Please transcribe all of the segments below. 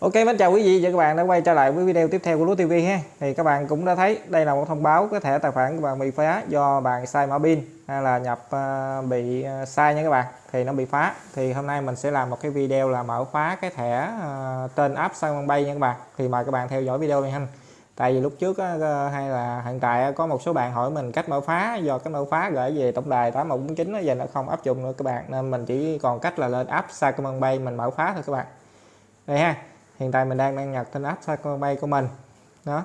Ok, mến chào quý vị và các bạn đã quay trở lại với video tiếp theo của Lúa TV ha. Thì các bạn cũng đã thấy đây là một thông báo cái thẻ tài khoản của bạn bị phá do bạn sai mã pin hay là nhập ờ, bị ờ, sai nha các bạn. Thì nó bị phá. Thì hôm nay mình sẽ làm một cái video là mở phá cái thẻ ờ, trên app Simon Bay nha các bạn. Thì mời các bạn theo dõi video này ha. Tại vì lúc trước hay là hiện tại có một số bạn hỏi mình cách mở phá do cái mở phá gửi về tổng đài 8149 giờ nó không áp dụng nữa các bạn nên mình chỉ còn cách là lên app Simon Bay mình mở phá thôi các bạn. Đây ha hiện tại mình đang đăng nhập trên app Sacombank của mình. Đó.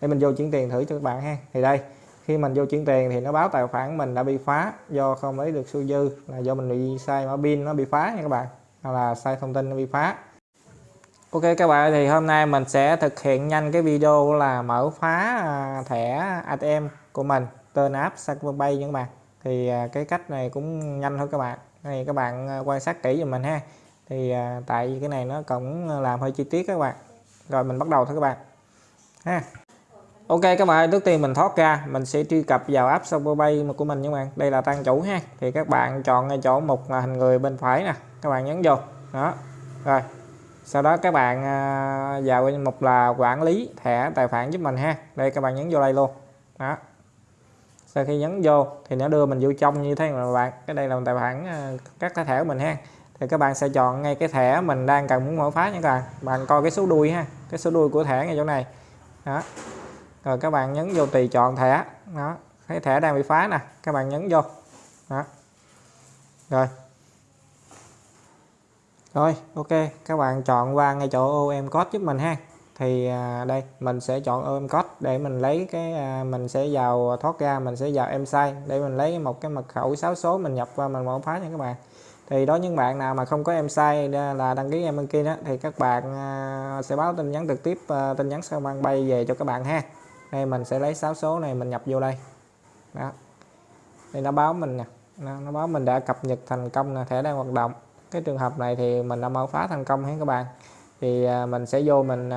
Để mình vô chuyển tiền thử cho các bạn ha. Thì đây, khi mình vô chuyển tiền thì nó báo tài khoản mình đã bị phá do không lấy được số dư là do mình bị sai mã pin nó bị phá nha các bạn, hoặc là sai thông tin nó bị phá. Ok các bạn, thì hôm nay mình sẽ thực hiện nhanh cái video là mở phá à, thẻ ATM của mình, tên app Sacombank nha các bạn. Thì à, cái cách này cũng nhanh thôi các bạn. Này các bạn à, quan sát kỹ giùm mình ha thì à, tại vì cái này nó cũng à, làm hơi chi tiết các bạn. Rồi mình bắt đầu thôi các bạn. Ha. Ok các bạn trước tiên mình thoát ra mình sẽ truy cập vào app Superpay của mình các bạn. Đây là trang chủ ha. Thì các bạn chọn ngay chỗ mục là hình người bên phải nè. Các bạn nhấn vô. Đó. Rồi. Sau đó các bạn à, vào mục là quản lý thẻ tài khoản giúp mình ha. Đây các bạn nhấn vô đây luôn. Đó. Sau khi nhấn vô thì nó đưa mình vô trong như thế này các bạn? Cái đây là tài khoản à, các cái thẻ của mình ha thì các bạn sẽ chọn ngay cái thẻ mình đang cần muốn mở phá nha các bạn. Bạn coi cái số đuôi ha, cái số đuôi của thẻ ngay chỗ này. Đó. Rồi các bạn nhấn vô tùy chọn thẻ. Đó. Cái thẻ đang bị phá nè, các bạn nhấn vô. Đó. Rồi. Rồi, ok, các bạn chọn qua ngay chỗ OM code giúp mình ha. Thì à, đây, mình sẽ chọn OM code để mình lấy cái à, mình sẽ vào thoát ra, mình sẽ vào em sai để mình lấy một cái mật khẩu 6 số mình nhập qua mình mở phá nha các bạn thì đó những bạn nào mà không có em sai là đăng ký em bên kia đó, thì các bạn à, sẽ báo tin nhắn trực tiếp à, tin nhắn sao mang bay về cho các bạn ha. Đây, mình sẽ lấy 6 số này mình nhập vô đây. Đó. Thì nó báo mình nè. Nó báo mình đã cập nhật thành công là thẻ đang hoạt động. Cái trường hợp này thì mình đã mở phá thành công hết các bạn. Thì à, mình sẽ vô mình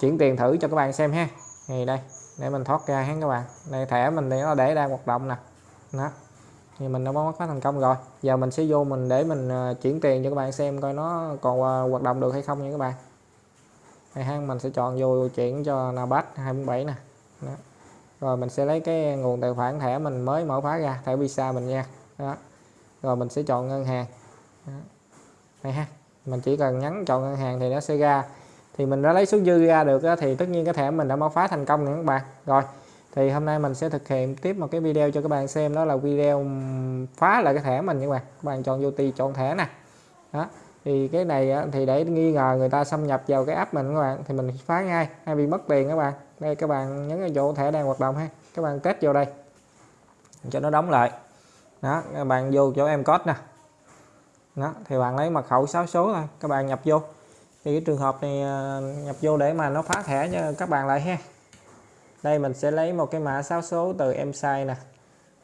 chuyển tiền thử cho các bạn xem ha. Thì đây, để mình thoát ra hết các bạn. Đây, thẻ mình thì nó để đang hoạt động nè. Đó thì mình đã bắn phá thành công rồi. Giờ mình sẽ vô mình để mình ờ, chuyển tiền cho các bạn xem coi nó còn ờ, hoạt động được hay không nha các bạn. Thì ha mình sẽ chọn vô chuyển cho Nabat 247 nè. Đó. rồi mình sẽ lấy cái nguồn tài khoản thẻ mình mới mở khóa ra, thẻ visa mình nha. Đó. Rồi mình sẽ chọn ngân hàng. Đó. này ha mình chỉ cần nhấn chọn ngân hàng thì nó sẽ ra. Thì mình đã lấy số dư ra được thì tất nhiên cái thẻ mình đã mở phá thành công nha các bạn. Rồi thì hôm nay mình sẽ thực hiện tiếp một cái video cho các bạn xem, đó là video phá lại cái thẻ mình các bạn. Các bạn chọn vô ti chọn thẻ nè. Đó, thì cái này thì để nghi ngờ người ta xâm nhập vào cái app mình các bạn, thì mình phá ngay, hay bị mất tiền các bạn. Đây, các bạn nhấn vào chỗ thẻ đang hoạt động ha. Các bạn kết vô đây, cho nó đóng lại. Đó, các bạn vô chỗ em code nè. Đó, thì bạn lấy mật khẩu 6 số thôi, các bạn nhập vô. Thì cái trường hợp này à, nhập vô để mà nó phá thẻ cho các bạn lại ha đây, mình sẽ lấy một cái mã 6 số từ em sai nè.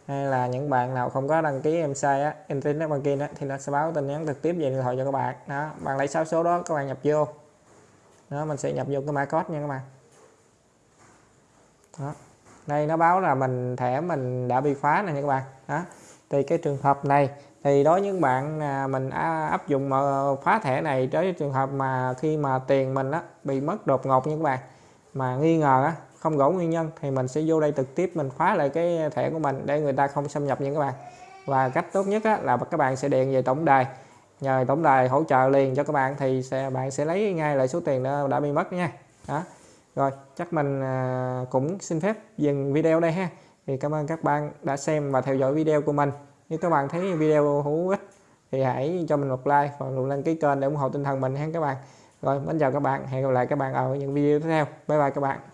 Hay là những bạn nào không có đăng ký em sai á, internet banking á, thì nó sẽ báo tin nhắn trực tiếp về điện thoại cho các bạn. Đó, bạn lấy 6 số đó, các bạn nhập vô. Đó, mình sẽ nhập vô cái mã code nha các bạn. Đó, đây, nó báo là mình, thẻ mình đã bị phá này nha các bạn. Đó, thì cái trường hợp này, thì đối với những bạn à, mình áp dụng phá thẻ này tới trường hợp mà khi mà tiền mình á, bị mất đột ngột như các bạn. Mà nghi ngờ á không rõ nguyên nhân thì mình sẽ vô đây trực tiếp mình khóa lại cái thẻ của mình để người ta không xâm nhập nha các bạn. Và cách tốt nhất á, là các bạn sẽ điện về tổng đài. Nhờ tổng đài hỗ trợ liền cho các bạn thì sẽ bạn sẽ lấy ngay lại số tiền đã, đã bị mất nha. Đó. Rồi chắc mình à, cũng xin phép dừng video đây ha. Thì cảm ơn các bạn đã xem và theo dõi video của mình. Nếu các bạn thấy video hữu ích thì hãy cho mình một like và nút đăng ký kênh để ủng hộ tinh thần mình ha các bạn. Rồi mến chào các bạn. Hẹn gặp lại các bạn ở những video tiếp theo. Bye bye các bạn.